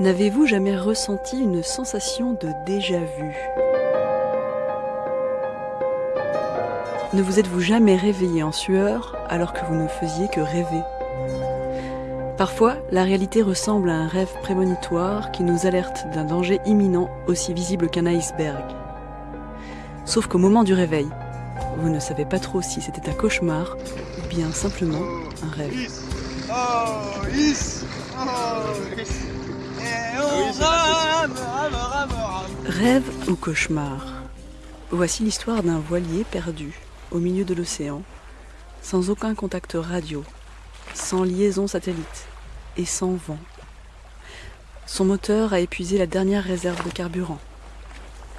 N'avez-vous jamais ressenti une sensation de déjà-vu Ne vous êtes-vous jamais réveillé en sueur alors que vous ne faisiez que rêver? Parfois, la réalité ressemble à un rêve prémonitoire qui nous alerte d'un danger imminent aussi visible qu'un iceberg. Sauf qu'au moment du réveil, vous ne savez pas trop si c'était un cauchemar ou bien simplement un rêve. Rêve ou cauchemar Voici l'histoire d'un voilier perdu au milieu de l'océan, sans aucun contact radio, sans liaison satellite et sans vent. Son moteur a épuisé la dernière réserve de carburant.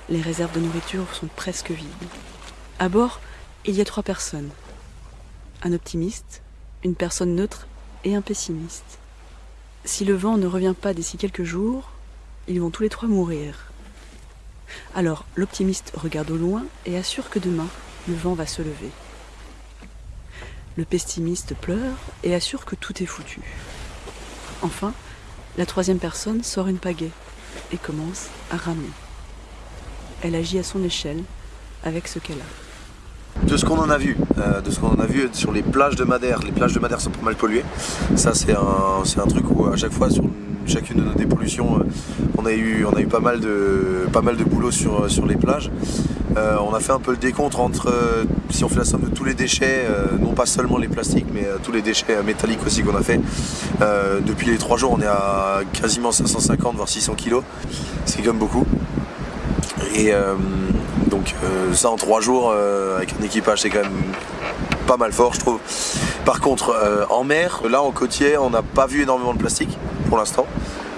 Les réserves de nourriture sont presque vides. À bord, il y a trois personnes. Un optimiste, une personne neutre et un pessimiste. Si le vent ne revient pas d'ici quelques jours, ils vont tous les trois mourir. Alors l'optimiste regarde au loin et assure que demain, le vent va se lever. Le pessimiste pleure et assure que tout est foutu. Enfin, la troisième personne sort une pagaie et commence à ramer. Elle agit à son échelle avec ce qu'elle a. De ce qu'on en a vu, euh, de ce qu'on a vu sur les plages de Madère, les plages de Madère sont pas mal polluées. Ça c'est un, un, truc où à chaque fois sur chacune de nos dépollutions, euh, on a eu, pas, mal de, pas boulot sur, sur les plages. Euh, on a fait un peu le décompte entre, euh, si on fait la somme de tous les déchets, non pas seulement les plastiques, mais tous les déchets métalliques aussi qu'on a fait. depuis les trois jours, on est à quasiment 550 voire 600 kilos, c'est même beaucoup. Donc ça en trois jours avec un équipage, c'est quand même pas mal fort, je trouve. Par contre, en mer, là en côtier, on n'a pas vu énormément de plastique pour l'instant.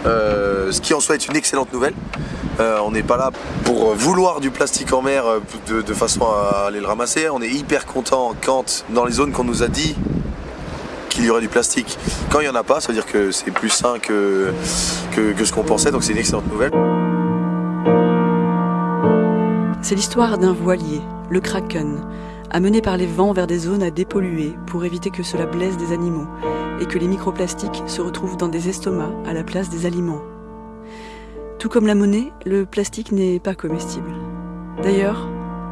Euh, ce qui en soit est une excellente nouvelle. Euh, on n'est pas là pour vouloir du plastique en mer euh, de, façon à aller le ramasser. On est hyper content quand dans les zones qu'on nous a dit qu'il y aurait du plastique, quand il n'y en a pas, ça veut dire que c'est plus sain que, que ce qu'on pensait, donc c'est une excellente nouvelle. C'est l'histoire d'un voilier, le Kraken, amené par les vents vers des zones à dépolluer pour éviter que cela blesse des animaux et que les microplastiques se retrouvent dans des estomacs à la place des aliments. Tout comme la monnaie, le plastique n'est pas comestible. D'ailleurs,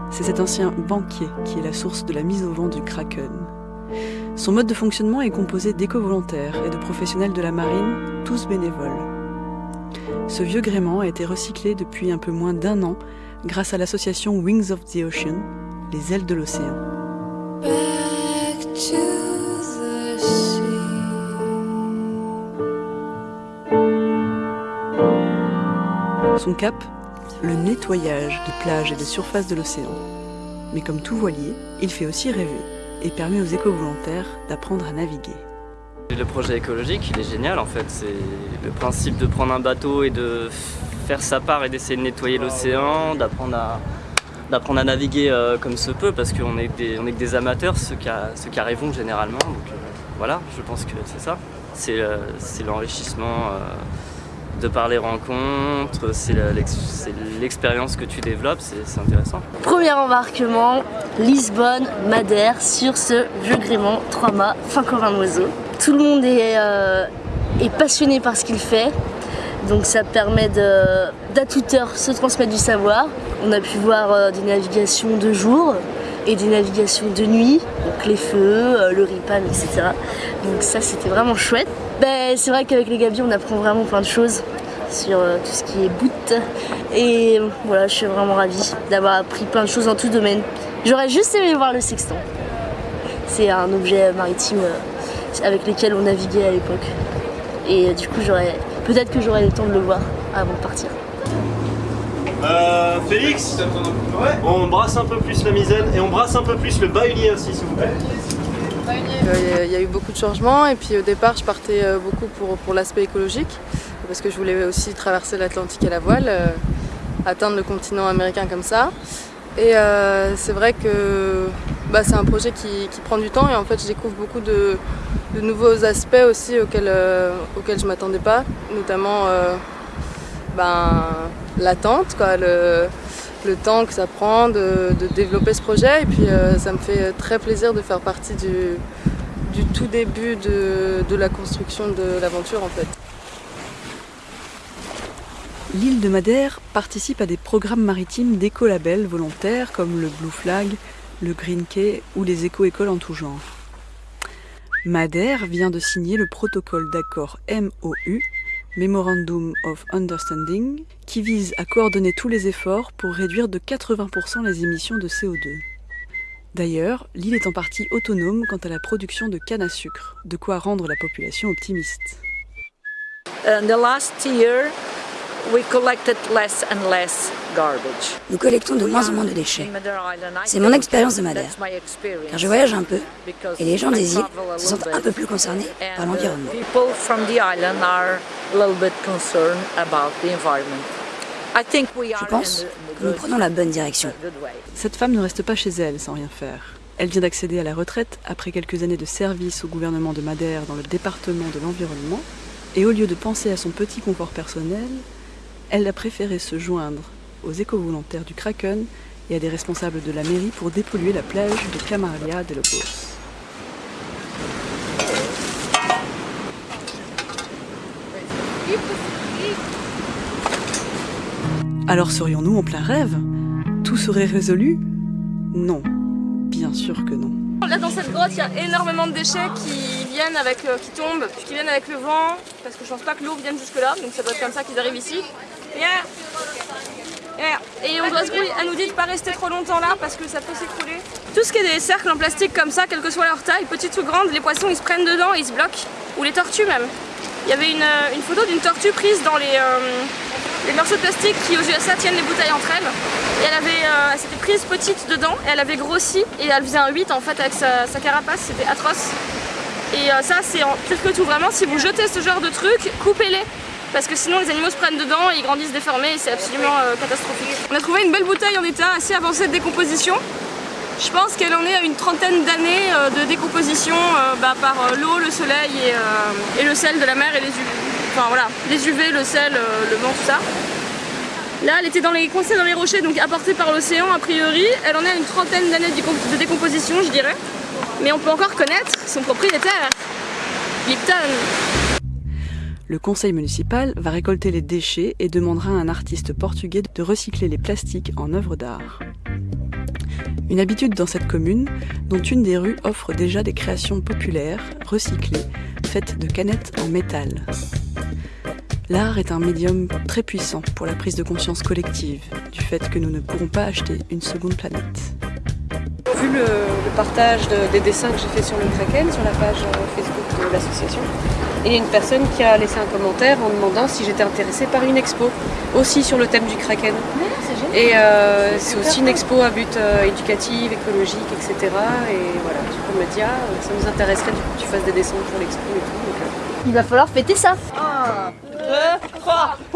c'est cet ancien banquier qui est la source de la mise au vent du Kraken. Son mode de fonctionnement est composé d'éco-volontaires et de professionnels de la marine, tous bénévoles. Ce vieux gréement a été recyclé depuis un peu moins d'un an grâce à l'association Wings of the Ocean, les ailes de l'océan. Son cap, le nettoyage des plages et des surfaces de l'océan. Mais comme tout voilier, il fait aussi rêver et permet aux éco-volontaires d'apprendre à naviguer. Le projet écologique, il est génial en fait. C'est le principe de prendre un bateau et de faire sa part et d'essayer de nettoyer l'océan, d'apprendre à, naviguer euh, comme se peut parce qu'on est, est que des amateurs, ceux qui, arrivent généralement. Euh, voilà, je pense que c'est ça. C'est euh, l'enrichissement de par les rencontres, c'est l'expérience que tu développes, c'est intéressant. Premier embarquement, Lisbonne, Madère, sur ce vieux gréement, 3 mâts, fin comme un oiseau. Tout le monde est passionné par ce qu'il fait, donc ça permet d'à toute heure se transmettre du savoir. On a pu voir euh, des navigations de jour et des navigations de nuit, donc les feux, euh, le ripan, etc. Donc ça c'était vraiment chouette. Ben, c'est vrai qu'avec les gabiers on apprend vraiment plein de choses sur euh, tout ce qui est boot. Et voilà, je suis vraiment ravie d'avoir appris plein de choses dans tout domaine. J'aurais juste aimé voir le sextant. C'est un objet maritime avec lequel on naviguait à l'époque. Et du coup, j'aurais peut-être que j'aurai le temps de le voir avant de partir. Euh, Félix, on brasse un peu plus la misaine et on brasse un peu plus le bahulier aussi s'il vous plaît. Il y a eu beaucoup de changements et puis au départ je partais euh, beaucoup pour, pour l'aspect écologique parce que je voulais aussi traverser l'Atlantique à la voile, euh, atteindre le continent américain comme ça. Et c'est vrai que bah, c'est un projet qui, prend du temps et en fait je découvre beaucoup de, nouveaux aspects aussi auxquels, euh, je ne m'attendais pas, notamment euh, ben, l'attente, le, temps que ça prend de, développer ce projet. Et puis euh, ça me fait très plaisir de faire partie du, du tout début de, de la construction de l'aventure en fait. L'île de Madère participe à des programmes maritimes d'écolabels volontaires comme le Blue Flag, le Green Key ou les éco-écoles en tout genre. Madère vient de signer le protocole d'accord MOU, Memorandum of Understanding, qui vise à coordonner tous les efforts pour réduire de 80% les émissions de CO2. D'ailleurs, l'île est en partie autonome quant à la production de canne à sucre, de quoi rendre la population optimiste. We collected less and less garbage. Nous collectons de moins en moins de déchets. C'est mon expérience de Madère, car je voyage un peu et les gens des îles se sentent un peu plus concernés par l'environnement. People from the island are a little bit concerned about the environment. I think we Je are pense que nous prenons la bonne direction. Cette femme ne reste pas chez elle sans rien faire. Elle vient d'accéder à la retraite après quelques années de service au gouvernement de Madère dans le département de l'environnement, et au lieu de penser à son petit confort personnel, elle a préféré se joindre aux éco-volontaires du Kraken et à des responsables de la mairie pour dépolluer la plage de Camarlia de Lobos. Alors serions-nous en plein rêve? Tout serait résolu? Non, bien sûr que non. Là dans cette grotte, il y a énormément de déchets qui viennent avec, euh, qui tombent, qui viennent avec le vent, parce que je pense pas que l'eau vienne jusque là, donc ça doit être comme ça qu'ils arrivent ici. Et on doit se grouiller. Elle nous dit de pas rester trop longtemps là parce que ça peut s'écrouler. Tout ce qui est des cercles en plastique comme ça, quelle que soit leur taille, petites ou grandes, les poissons ils se prennent dedans et ils se bloquent. Ou les tortues même. Il y avait une, euh, photo d'une tortue prise dans les, euh, les morceaux de plastique qui aux USA tiennent les bouteilles entre elles. Et elle avait, euh, elle s'était prise petite dedans et elle avait grossi et elle faisait un 8 en fait avec sa, carapace, c'était atroce. Et ça c'est pire que tout, vraiment si vous jetez ce genre de trucs, coupez-les. Parce que sinon les animaux se prennent dedans et ils grandissent déformés et c'est absolument euh, catastrophique. On a trouvé une belle bouteille en état assez avancé de décomposition. Je pense qu'elle en est à une trentaine d'années euh, de décomposition euh, bah, par l'eau, le soleil et, le sel de la mer et les UV. Enfin voilà, les UV, le sel, le vent, tout ça. Là, elle était dans les, coincée dans les rochers, donc apportée par l'océan a priori. Elle en est à une trentaine d'années de décomposition, je dirais. Mais on peut encore connaître son propriétaire, Lipton. Le conseil municipal va récolter les déchets et demandera à un artiste portugais de recycler les plastiques en œuvres d'art. Une habitude dans cette commune, dont une des rues offre déjà des créations populaires, recyclées, faites de canettes en métal. L'art est un médium très puissant pour la prise de conscience collective, du fait que nous ne pourrons pas acheter une seconde planète. Vu le, partage de- des dessins que j'ai fait sur le Kraken, sur la page euh, Facebook de l'association, et il y a une personne qui a laissé un commentaire en demandant si j'étais intéressée par une expo, aussi sur le thème du Kraken. Et euh, c'est aussi une expo à but euh, éducatif, écologique, etc. Et voilà, le monde me dit, ah, ça nous intéresserait du coup que tu fasses des dessins pour l'expo et tout. donc, euh, Il va falloir fêter ça. Une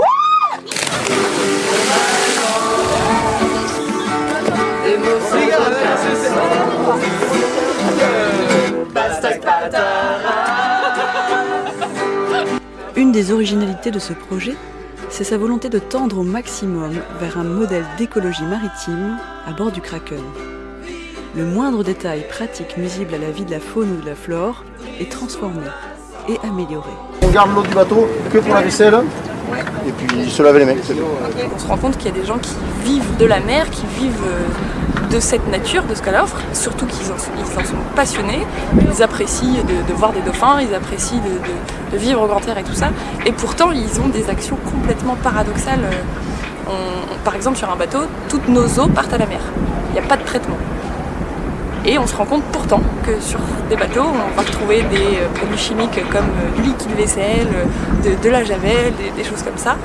des originalités de ce projet, c'est sa volonté de tendre au maximum vers un modèle d'écologie maritime à bord du Kraken. Le moindre détail pratique nuisible à la vie de la faune ou de la flore est transformé et amélioré. On garde l'eau du bateau que pour la vaisselle et puis se laver les mains. On se rend compte qu'il y a des gens qui vivent de la mer, qui vivent euh, de cette nature, de ce qu'elle offre, surtout qu'ils en, sont- passionnés, ils apprécient de, voir des dauphins, ils apprécient de, vivre au grand air et tout ça, et pourtant ils ont des actions complètement paradoxales. Euh, par exemple sur un bateau, toutes nos eaux partent à la mer, il n'y a pas de traitement. Et on se rend compte pourtant que sur des bateaux, on va retrouver des euh, produits chimiques comme euh, du liquide vaisselle, de, la javel, des, choses comme ça,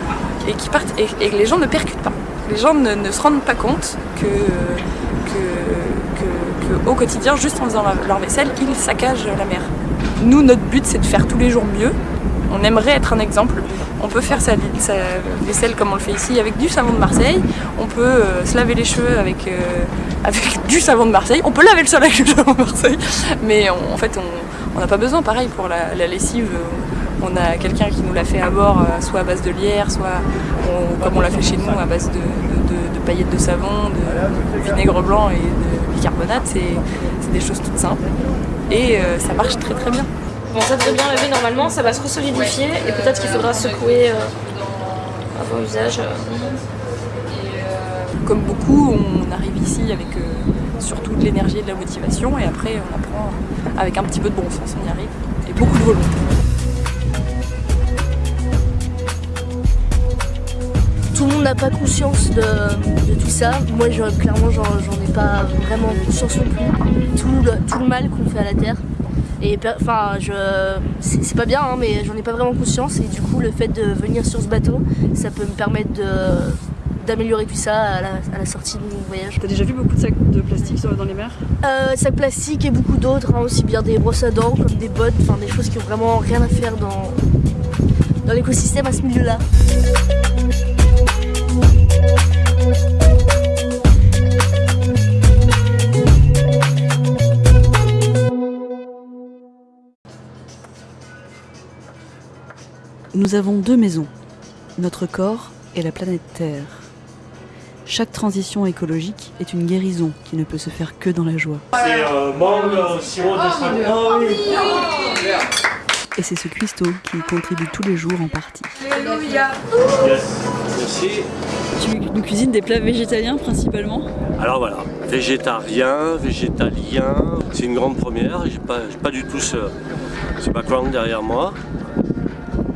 et qui partent et, les gens ne percutent pas. Les gens ne se rendent pas compte que, au quotidien, juste en faisant leur- vaisselle, ils saccagent la mer. Nous, notre but, c'est de faire tous les jours mieux. On aimerait être un exemple. On peut faire sa, vaisselle comme on le fait ici avec du savon de Marseille. On peut euh, se laver les cheveux avec, euh, avec du savon de Marseille. On peut laver le sol avec du savon de Marseille. Mais en fait, on- n'a pas besoin. Pareil pour la, lessive. euh, On a quelqu'un qui nous l'a fait à bord, soit à base de lierre, soit comme on l'a fait chez nous, à base de, de- paillettes de savon, de vinaigre blanc et de bicarbonate. C'est c'est des choses toutes simples. Et euh, ça marche très très bien. Bon, ça devrait bien lever normalement, ça va se resolidifier et peut-être qu'il faudra secouer euh, bon usage. Comme beaucoup, on arrive ici avec surtout de l'énergie et de la motivation et après on apprend avec un petit peu de bon sens, on y arrive et beaucoup de volonté. Le monde n'a pas conscience de, tout ça. Moi, clairement, j'en ai pas vraiment conscience non plus. Tout le, tout le mal qu'on fait à la Terre. Et enfin, c'est pas bien, hein, mais j'en ai pas vraiment conscience. Et du coup, le fait de venir sur ce bateau, ça peut me permettre d'améliorer tout ça à la, sortie de mon voyage. T'as déjà vu beaucoup de sacs de plastique dans les mers? Euh, Sacs plastiques et beaucoup d'autres, hein, aussi bien des brosses à dents comme des bottes, enfin des choses qui ont vraiment rien à faire dans, dans l'écosystème à ce milieu-là. Nous avons deux maisons, notre corps et la planète Terre. Chaque transition écologique est une guérison qui ne peut se faire que dans la joie. C'est euh, mangue, sirop de oh, Et c'est ce cuistot qui y contribue tous les jours en partie. Alléluia Merci. Tu nous cuisines des plats végétaliens principalement? Alors voilà, végétarien, végétalien, c'est une grande première, j'ai pas, pas du tout ce, ce background derrière moi.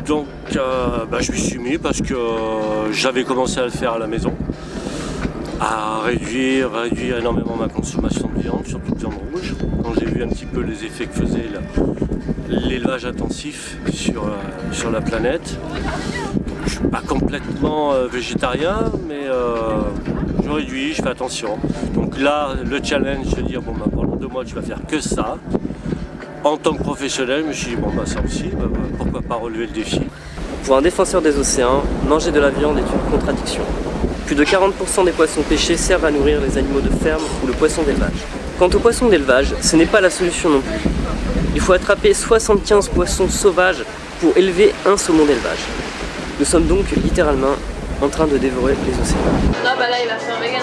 Donc euh, bah, je me suis mis parce que euh, j'avais commencé à le faire à la maison, à réduire, réduire énormément ma consommation de viande, surtout de viande rouge. Quand j'ai vu un petit peu les effets que faisait l'élevage intensif sur, euh, sur la planète. je suis pas complètement végétarien, mais je réduis, je fais attention. Donc là, le challenge, de dire bon bah, pendant deux mois tu vas faire que ça en tant que professionnel, je me suis dit, bon bah ça aussi, bah, bah, pourquoi pas relever le défi? Pour un défenseur des océans, manger de la viande est une contradiction. Plus de 40% des poissons pêchés servent à nourrir les animaux de ferme ou le poisson d'élevage. Quant au poisson d'élevage, ce n'est pas la solution non plus. Il faut attraper 75 poissons sauvages pour élever un saumon d'élevage. Nous sommes donc littéralement en train de dévorer les océans. Non bah là il va faire vegan.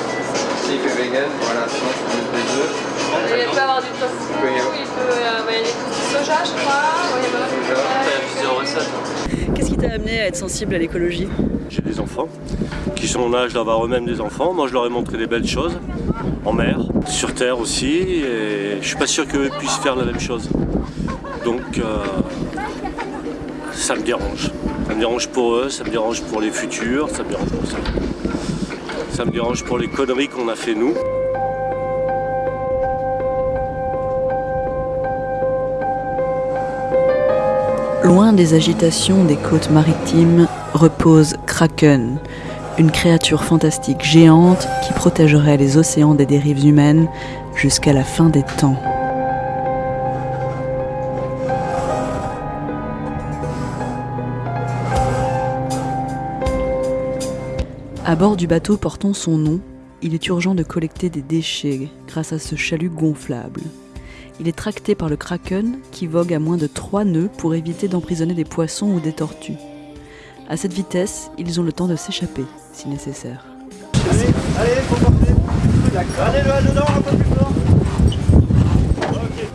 il fait vegan, voilà, sinon je peux mettre des œufs. Il peut avoir du tofu, il peut y a des soja je crois. Il y a plusieurs recettes. Qu'est-ce qui t'a amené à être sensible à l'écologie? J'ai des enfants qui sont en âge d'avoir eux-mêmes des enfants. Moi je leur ai montré des belles choses en mer, sur terre aussi et je suis pas sûr qu'eux puissent faire la même chose. Donc euh, ça me dérange. Ça me dérange pour eux, ça me dérange pour les futurs, ça me dérange pour ça. Ça me dérange pour les conneries qu'on a fait nous. Loin des agitations des côtes maritimes repose Kraken, une créature fantastique géante qui protégerait les océans des dérives humaines jusqu'à la fin des temps. À bord du bateau portant son nom, il est urgent de collecter des déchets grâce à ce chalut gonflable. Il est tracté par le kraken qui vogue à moins de 3 nœuds pour éviter d'emprisonner des poissons ou des tortues. À cette vitesse, ils ont le temps de s'échapper si nécessaire.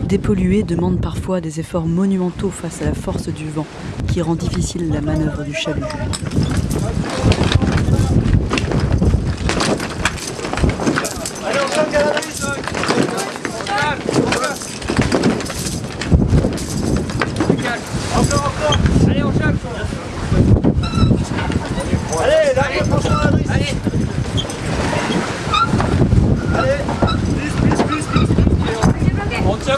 Dépolluer demande parfois des efforts monumentaux face à la force du vent qui rend difficile la manœuvre du chalut. Allez, on Je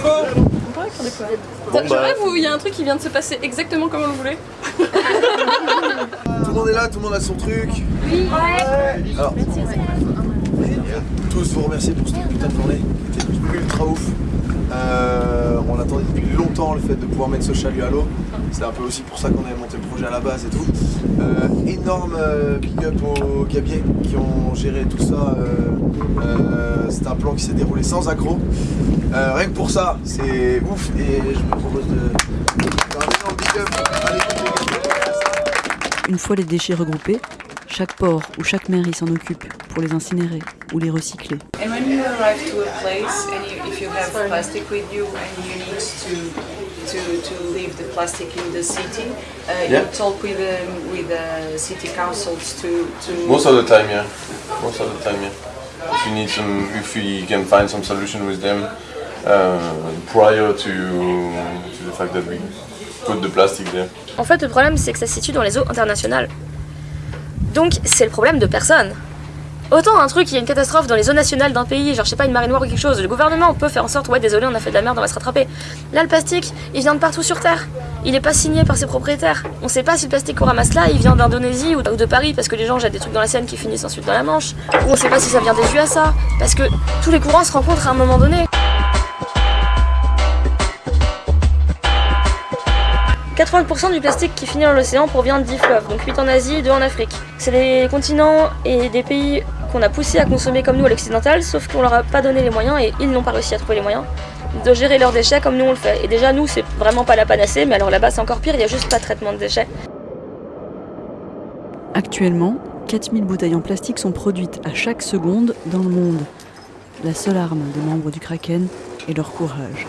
rêve où il y a un truc qui vient de se passer exactement comme on le voulait. tout le monde est là, tout le monde a son truc. Oui. Alors, tous vous remercier pour cette putain de journée. C'était ultra ouf. Euh, on attendait depuis longtemps le fait de pouvoir mettre ce chalut à l'eau. C'est un peu aussi pour ça qu'on avait monté le projet à la base et tout. Euh, énorme euh, big up aux gabiers qui ont géré tout ça. c'est un plan qui s'est déroulé sans accro. rien que pour ça, c'est ouf et je me propose de faire un énorme big up Une fois les déchets regroupés, Chaque port ou chaque mairie s'en occupe pour les incinérer ou les recycler. And when you arrive to a place and you, if you have plastic with you and you need to to, to leave the plastic in the city, uh, Yeah. you talk with um, with the city councils to to. Most of the time, yeah. Most of the time, yeah. If you need some, if we can find some solution with them uh, prior to, to the fact that we put the plastic there. En fait, le problème, c'est que ça se situe dans les eaux internationales. Donc, c'est le problème de personne. Autant un truc, il y a une catastrophe dans les eaux nationales d'un pays, genre je sais pas, une marée noire ou quelque chose, le gouvernement peut faire en sorte, ouais, désolé, on a fait de la merde, on va se rattraper. Là, le plastique, il vient de partout sur Terre. Il est pas signé par ses propriétaires. On sait pas si le plastique qu'on ramasse là, il vient d'Indonésie ou de Paris parce que les gens jettent des trucs dans la Seine qui finissent ensuite dans la Manche. Ou on sait pas si ça vient des USA. Parce que tous les courants se rencontrent à un moment donné. 80% du plastique qui finit dans l'océan provient de 10 fleuves, donc 8 en Asie, 2 en Afrique. C'est les continents et des pays qu'on a poussés à consommer comme nous à l'occidental, sauf qu'on leur a pas donné les moyens et ils n'ont pas réussi à trouver les moyens de gérer leurs déchets comme nous on le fait. Et déjà nous c'est vraiment pas la panacée, mais alors là-bas c'est encore pire, il y a juste pas de traitement de déchets. Actuellement, 4000 bouteilles en plastique sont produites à chaque seconde dans le monde. La seule arme des membres du Kraken est leur courage.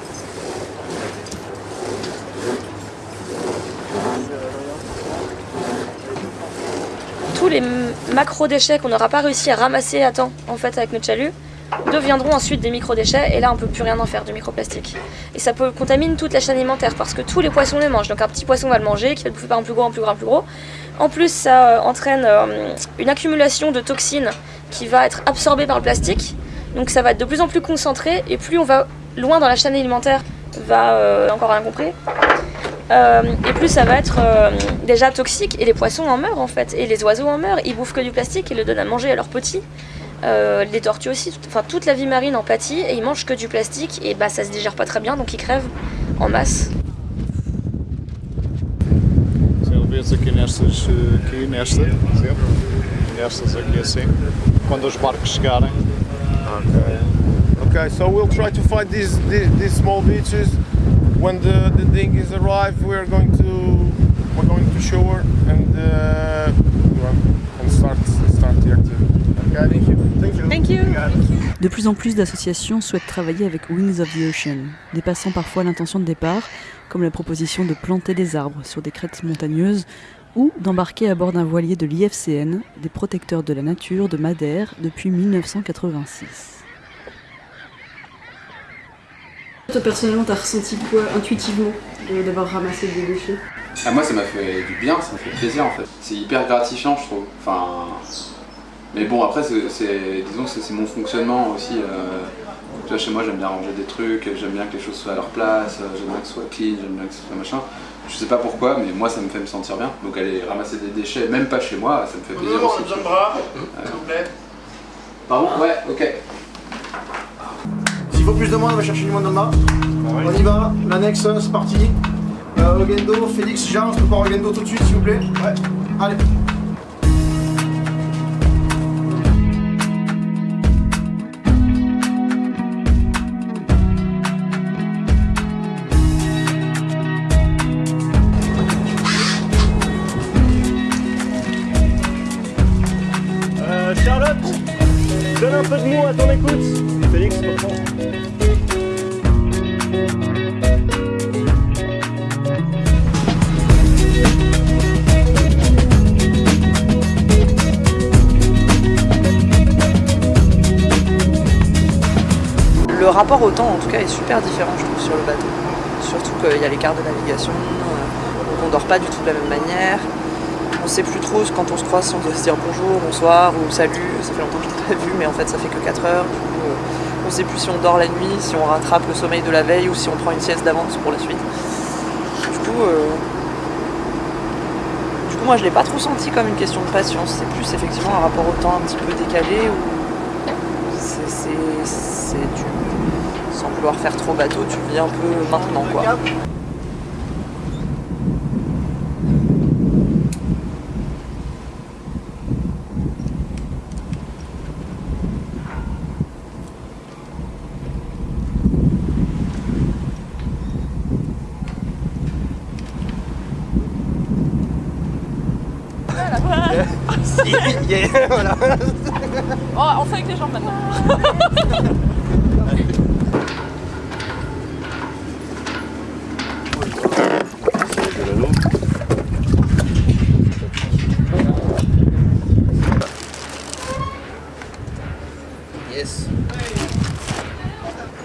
Les macro-déchets qu'on n'aura pas réussi à ramasser à temps en fait avec notre chalut deviendront ensuite des micro-déchets et là on peut plus rien en faire du microplastique. Et ça peut contamine toute la chaîne alimentaire parce que tous les poissons les mangent. Donc un petit poisson va le manger, qui va le bouffer par un plus gros, un plus gros, un plus gros. En plus ça euh, entraîne euh, une accumulation de toxines qui va être absorbée par le plastique. Donc ça va être de plus en plus concentré et plus on va loin dans la chaîne alimentaire va euh, encore rien compris. Euh, et plus ça va être euh, déjà toxique et les poissons en meurent en fait et les oiseaux en meurent ils bouffent que du plastique ils le donnent à manger à leurs petits Euh, les tortues aussi tout- enfin toute la vie marine en pâtit et ils mangent que du plastique et bah ça se digère pas très bien donc ils crèvent en masse Vês aqui nestas, aqui nesta, sempre, nestas aqui assim, quando os barcos chegarem. Okay. Okay, so we'll try to find these these, these small beaches. When the, the dinghies arrive, we're going to we're going to shore and uh, and start start the activity. Okay, thank you. Thank you. Thank you. De plus en plus d'associations souhaitent travailler avec Wings of the Ocean, dépassant parfois l'intention de départ, comme la proposition de planter des arbres sur des crêtes montagneuses ou d'embarquer à bord d'un voilier de l'IFCN, des protecteurs de la nature de Madère, depuis 1986. Toi personnellement, t'as ressenti quoi intuitivement d'avoir ramassé des déchets? Ah, moi ça m'a fait du bien, ça m'a fait plaisir en fait. C'est hyper gratifiant je trouve. Enfin, mais bon après c'est, disons que c'est, mon fonctionnement aussi. euh, tu vois, chez moi j'aime bien ranger des trucs, j'aime bien que les choses soient à leur place, euh, j'aime bien que ce soit clean, j'aime bien que ce soit machin. Je sais pas pourquoi, mais moi ça me fait me sentir bien. Donc aller ramasser des déchets, même pas chez moi, ça me fait plaisir aussi. tu vois. Euh, Pardon? Ouais, ok. Faut plus de monde, on va chercher du monde le mât. On y va, l'annexe, c'est parti. Euh, Ogendo, Félix, Jean, je peux pas Ogendo tout de suite s'il vous plaît? Ouais, allez. Super différent, je trouve, sur le bateau. Surtout qu'il y a l'écart de navigation, euh, donc on dort pas du tout de la même manière. On sait plus trop quand on se croise si on doit se dire bonjour, bonsoir ou salut. Ça fait longtemps que je t'ai pas vu, mais en fait, ça fait que 4 heures. Du coup, euh, on sait plus si on dort la nuit, si on rattrape le sommeil de la veille ou si on prend une sieste d'avance pour la suite. Du coup, euh, du coup moi, je l'ai pas trop senti comme une question de patience. C'est plus effectivement un rapport au temps un petit peu décalé où c'est du sans vouloir faire trop bateau, tu vis un peu maintenant quoi. Voilà. Oh, on fait avec les jambes maintenant.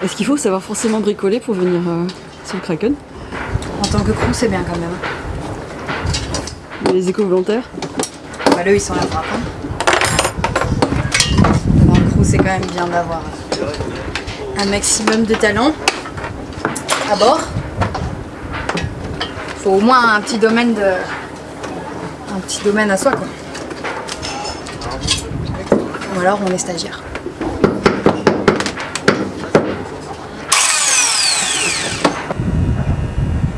Est-ce qu'il faut savoir forcément bricoler pour venir euh, sur le Kraken? En tant que crew, c'est bien quand même. Et Les éco-volontaires? Bah, là, ils sont là pour apprendre. Dans le crew, c'est quand même bien d'avoir un maximum de talent à bord. Faut au moins un petit domaine de. un petit domaine à soi, quoi. Ou alors on est stagiaire.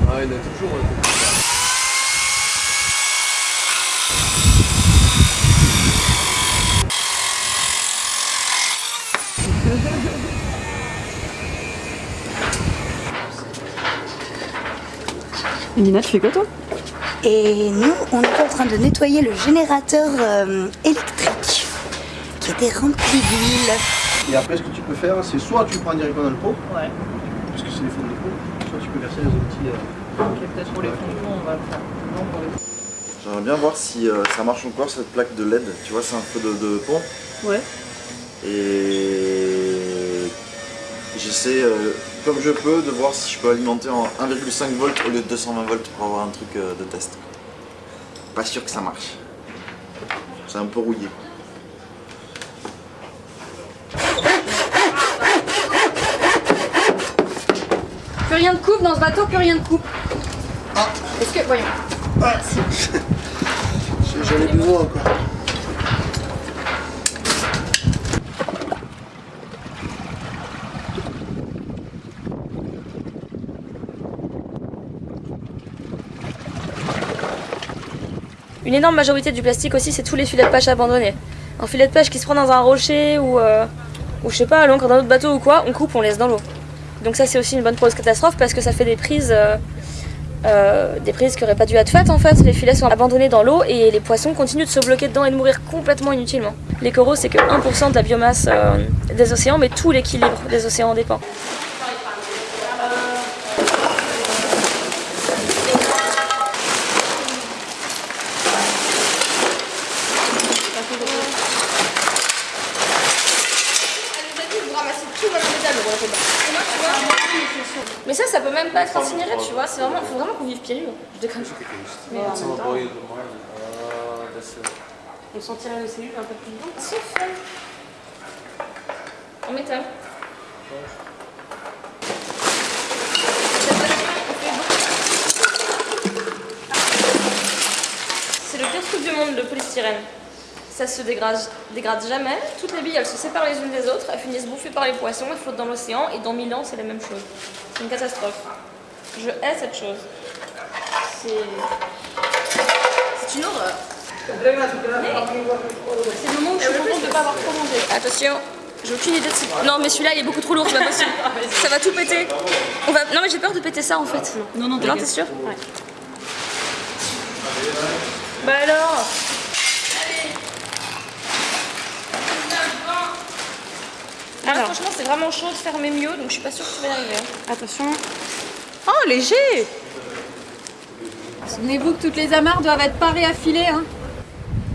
Ah, il a toujours. Et Nina, tu fais quoi toi? Et nous, on était en train de nettoyer le générateur euh, électrique qui était rempli d'huile. Et après, ce que tu peux faire, c'est soit tu prends directement dans le pot, Ouais. parce que c'est les fonds de pot, soit tu peux verser les outils. Ok, peut-être pour les fonds, on va le faire. Non, pour les J'aimerais bien voir si euh, ça marche encore cette plaque de LED. Tu vois, c'est un feu de, de pont. Ouais. Et j'essaie, euh, comme je peux, de voir si je peux alimenter en 1,5 volts au lieu de 220 volts pour avoir un truc euh, de test. Pas sûr que ça marche. C'est un peu rouillé. Plus rien de coupe dans ce bateau, plus rien de coupe. Est-ce que. Voyons. J'en ai besoin encore. Une énorme majorité du plastique aussi, c'est tous les filets de pêche abandonnés. Un filet de pêche qui se prend dans un rocher ou, euh, ou je sais pas, à l'encre d'un autre bateau ou quoi, on coupe, on laisse dans l'eau. Donc ça c'est aussi une bonne cause catastrophe parce que ça fait des prises, euh, euh, des prises qui auraient pas dû être faites en fait. Les filets sont abandonnés dans l'eau et les poissons continuent de se bloquer dedans et de mourir complètement inutilement. Les coraux c'est que 1% de la biomasse des océans, mais tout l'équilibre des océans en dépend. Mais ça, ça peut même pas être incinéré, tu vois. C'est vraiment, faut vraiment qu'on vive pieds nus. Je déconne. Mais en même temps, on sentirait les cellules un peu plus vivantes. Sauf euh, en métal. C'est le pire truc du monde, le polystyrène. Ça se dégrade, dégrade jamais. Toutes les billes, elles se séparent les unes des autres, elles finissent bouffées par les poissons, elles flottent dans l'océan, et dans 1000 ans, c'est la même chose. C'est une catastrophe. Je hais cette chose. C'est... C'est une horreur. C'est le moment où je suis contente de ne pas avoir trop mangé. Attention, j'ai aucune idée de si... Non, mais celui-là, il est beaucoup trop lourd, c'est pas possible. ça va tout péter. On va... Non, mais j'ai peur de péter ça, en fait. Non, non, Non, t'es sûr? Ouais. Bah alors Alors. franchement, c'est vraiment chaud de fermer mieux, donc je suis pas sûre que tu vas y arriver. Attention. Oh, léger Souvenez-vous que toutes les amarres doivent être parées à filet. Hein.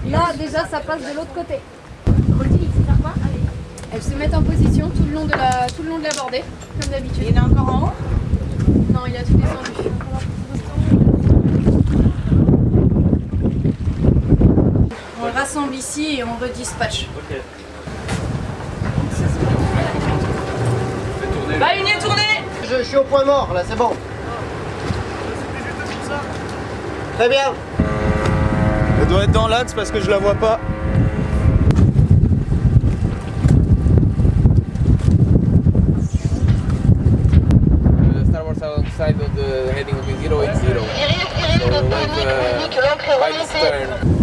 Là, déjà, ça passe de l'autre côté. Elles se mettent en position tout le long de la, tout le long de la bordée, comme d'habitude. Il y en a encore en haut? Non, il a tout descendu. On le rassemble ici et on redispatche. Bah, une est tournée Je, je suis au point mort là, c'est bon. Très bien. Elle doit être dans l'axe parce que je la vois pas. The starboard side of the heading will be 080. So like uh, the stern.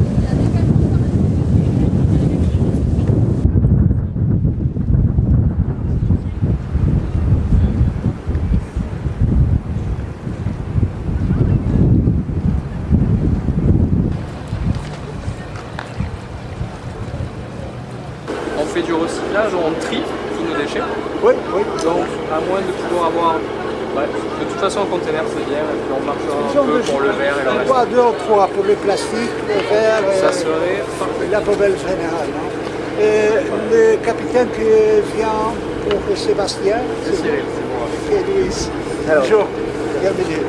village, on trie tous nos déchets. Oui, oui. Donc, à moins de pouvoir avoir. ouais, un conteneur, c'est bien, et puis on marchera un peu pour le verre et le reste. Deux ou trois pour le plastique, le verre, Ça serait parfait. la poubelle générale. non Et le capitaine qui vient pour Sébastien, C'est Cyril, c'est bon. et Louis. Bonjour, bienvenue.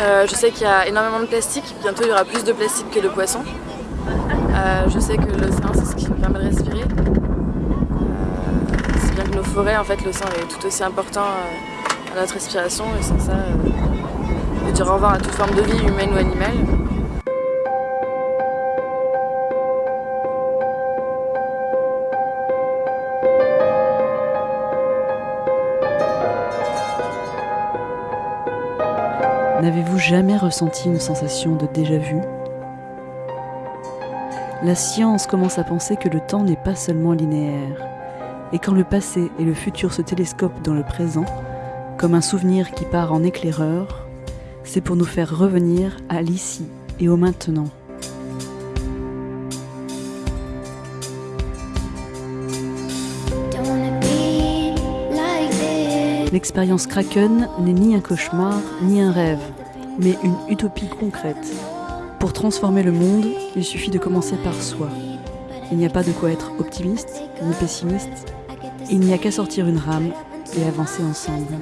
Euh, je sais qu'il y a énormément de plastique, bientôt il y aura plus de plastique que de poissons. Euh, je sais que l'océan c'est ce qui nous permet de respirer. Euh, c'est bien que nos forêts, en fait l'océan est tout aussi important euh, notre respiration et sans ça, euh, de dire à toute forme de vie humaine ou animale. N'avez-vous jamais ressenti une sensation de déjà-vu? La science commence à penser que le temps n'est pas seulement linéaire, et quand le passé et le futur se télescopent dans le présent, comme un souvenir qui part en éclaireur, c'est pour nous faire revenir à l'ici et au maintenant. L'expérience Kraken n'est ni un cauchemar, ni un rêve, mais une utopie concrète. Pour transformer le monde, il suffit de commencer par soi. Il n'y a pas de quoi être optimiste ni pessimiste. Il n'y a qu'à sortir une rame et avancer ensemble.